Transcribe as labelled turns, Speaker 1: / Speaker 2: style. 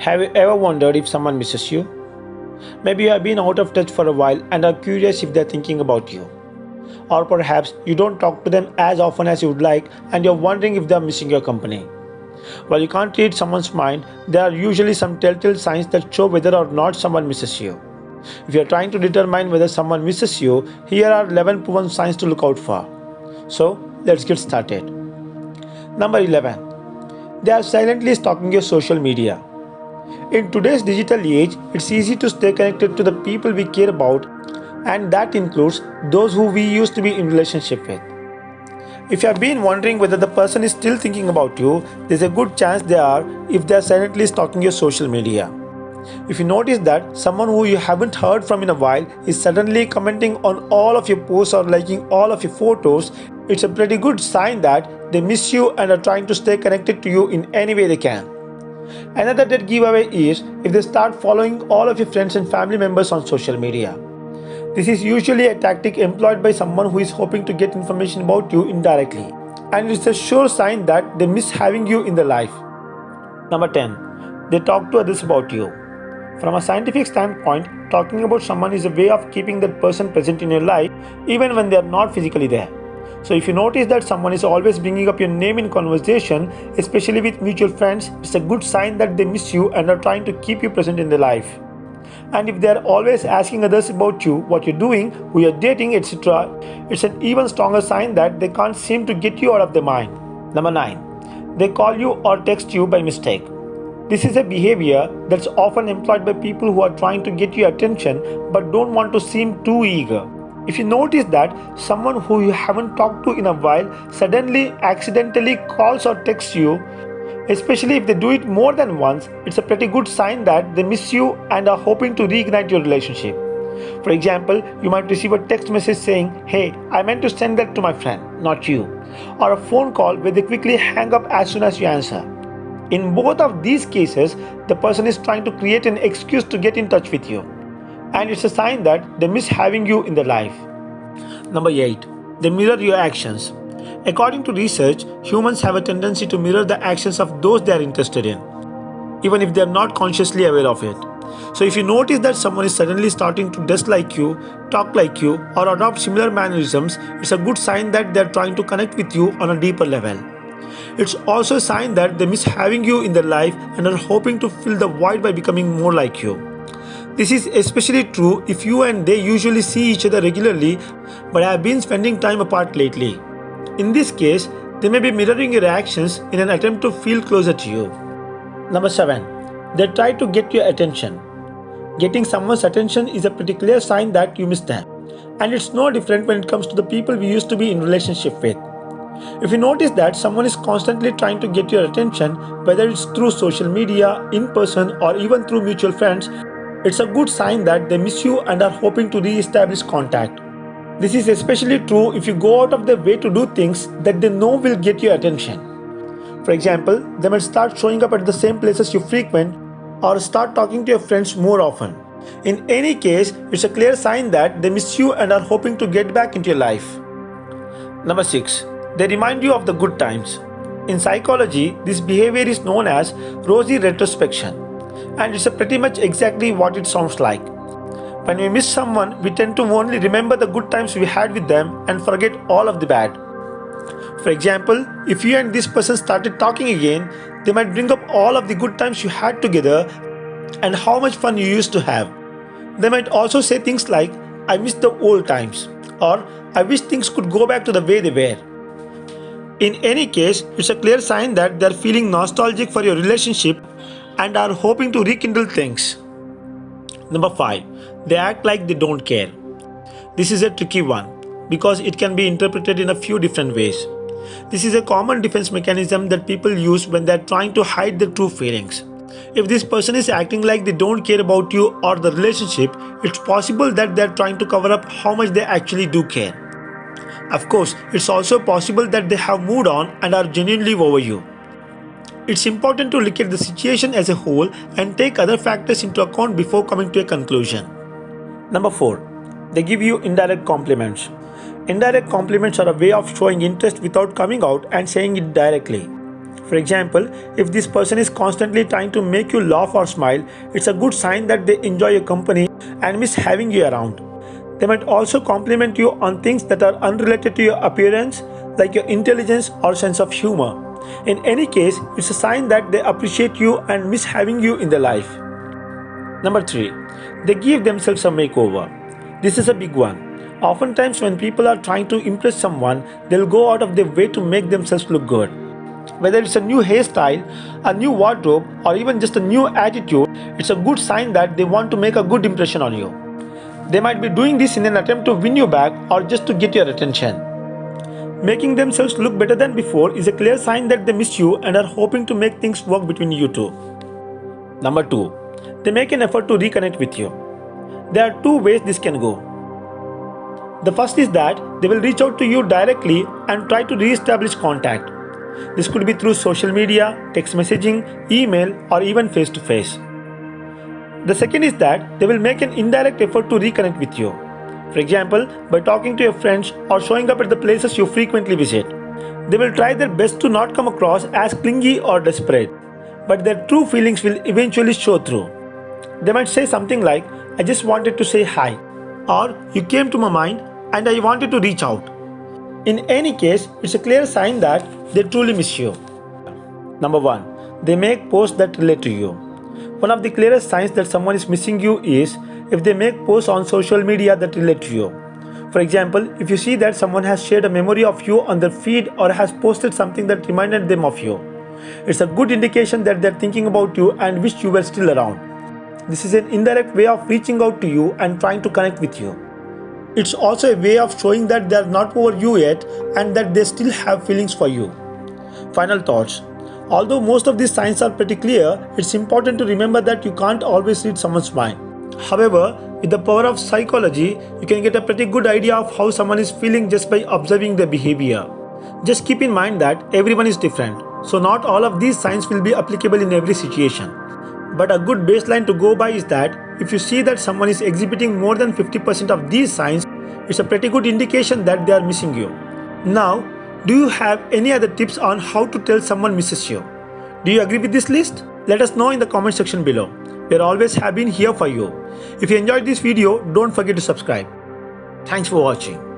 Speaker 1: Have you ever wondered if someone misses you? Maybe you have been out of touch for a while and are curious if they're thinking about you. Or perhaps you don't talk to them as often as you would like and you're wondering if they're missing your company. While you can't read someone's mind, there are usually some telltale signs that show whether or not someone misses you. If you're trying to determine whether someone misses you, here are 11 proven signs to look out for. So, let's get started. Number 11. They are silently stalking your social media. In today's digital age, it's easy to stay connected to the people we care about, and that includes those who we used to be in relationship with. If you have been wondering whether the person is still thinking about you, there's a good chance they are if they are silently stalking your social media. If you notice that someone who you haven't heard from in a while is suddenly commenting on all of your posts or liking all of your photos, it's a pretty good sign that they miss you and are trying to stay connected to you in any way they can. Another dead giveaway is if they start following all of your friends and family members on social media. This is usually a tactic employed by someone who is hoping to get information about you indirectly, and it's a sure sign that they miss having you in their life. Number 10. They talk to others about you. From a scientific standpoint, talking about someone is a way of keeping that person present in your life even when they are not physically there. So, if you notice that someone is always bringing up your name in conversation, especially with mutual friends, it's a good sign that they miss you and are trying to keep you present in their life. And if they are always asking others about you, what you're doing, who you're dating, etc., it's an even stronger sign that they can't seem to get you out of their mind. Number 9. They call you or text you by mistake. This is a behavior that's often employed by people who are trying to get your attention but don't want to seem too eager. If you notice that someone who you haven't talked to in a while suddenly accidentally calls or texts you, especially if they do it more than once, it's a pretty good sign that they miss you and are hoping to reignite your relationship. For example, you might receive a text message saying, Hey, I meant to send that to my friend, not you. Or a phone call where they quickly hang up as soon as you answer. In both of these cases, the person is trying to create an excuse to get in touch with you. And it's a sign that they miss having you in their life. Number 8. They mirror your actions. According to research, humans have a tendency to mirror the actions of those they are interested in, even if they are not consciously aware of it. So, if you notice that someone is suddenly starting to dress like you, talk like you, or adopt similar mannerisms, it's a good sign that they are trying to connect with you on a deeper level. It's also a sign that they miss having you in their life and are hoping to fill the void by becoming more like you. This is especially true if you and they usually see each other regularly but have been spending time apart lately. In this case, they may be mirroring your actions in an attempt to feel closer to you. Number 7. They try to get your attention. Getting someone's attention is a pretty clear sign that you miss them. And it's no different when it comes to the people we used to be in relationship with. If you notice that someone is constantly trying to get your attention, whether it's through social media, in person, or even through mutual friends, it's a good sign that they miss you and are hoping to re establish contact. This is especially true if you go out of their way to do things that they know will get your attention. For example, they might start showing up at the same places you frequent or start talking to your friends more often. In any case, it's a clear sign that they miss you and are hoping to get back into your life. Number 6. They remind you of the good times. In psychology, this behavior is known as rosy retrospection, and it's pretty much exactly what it sounds like. When we miss someone, we tend to only remember the good times we had with them and forget all of the bad. For example, if you and this person started talking again, they might bring up all of the good times you had together and how much fun you used to have. They might also say things like, I miss the old times, or I wish things could go back to the way they were. In any case, it's a clear sign that they're feeling nostalgic for your relationship and are hoping to rekindle things. Number 5. They act like they don't care. This is a tricky one because it can be interpreted in a few different ways. This is a common defense mechanism that people use when they're trying to hide their true feelings. If this person is acting like they don't care about you or the relationship, it's possible that they're trying to cover up how much they actually do care. Of course, it's also possible that they have moved on and are genuinely over you. It's important to look at the situation as a whole and take other factors into account before coming to a conclusion. Number 4. They give you indirect compliments. Indirect compliments are a way of showing interest without coming out and saying it directly. For example, if this person is constantly trying to make you laugh or smile, it's a good sign that they enjoy your company and miss having you around. They might also compliment you on things that are unrelated to your appearance, like your intelligence or sense of humor. In any case, it's a sign that they appreciate you and miss having you in their life. Number 3. They give themselves a makeover. This is a big one. Oftentimes, when people are trying to impress someone, they'll go out of their way to make themselves look good. Whether it's a new hairstyle, a new wardrobe, or even just a new attitude, it's a good sign that they want to make a good impression on you. They might be doing this in an attempt to win you back or just to get your attention. Making themselves look better than before is a clear sign that they miss you and are hoping to make things work between you two. Number 2. They make an effort to reconnect with you. There are two ways this can go. The first is that they will reach out to you directly and try to re-establish contact. This could be through social media, text messaging, email, or even face to face. The second is that they will make an indirect effort to reconnect with you. For example, by talking to your friends or showing up at the places you frequently visit. They will try their best to not come across as clingy or desperate, but their true feelings will eventually show through. They might say something like, I just wanted to say hi, or you came to my mind and I wanted to reach out. In any case, it's a clear sign that they truly miss you. Number 1. They make posts that relate to you. One of the clearest signs that someone is missing you is if they make posts on social media that relate to you. For example, if you see that someone has shared a memory of you on their feed or has posted something that reminded them of you, it's a good indication that they're thinking about you and wish you were still around. This is an indirect way of reaching out to you and trying to connect with you. It's also a way of showing that they are not over you yet and that they still have feelings for you. Final thoughts. Although most of these signs are pretty clear, it's important to remember that you can't always read someone's mind. However, with the power of psychology, you can get a pretty good idea of how someone is feeling just by observing their behavior. Just keep in mind that everyone is different, so not all of these signs will be applicable in every situation. But a good baseline to go by is that if you see that someone is exhibiting more than 50% of these signs, it's a pretty good indication that they are missing you. Now, do you have any other tips on how to tell someone misses you? Do you agree with this list? Let us know in the comment section below. We always have been here for you. If you enjoyed this video, don't forget to subscribe. Thanks for watching.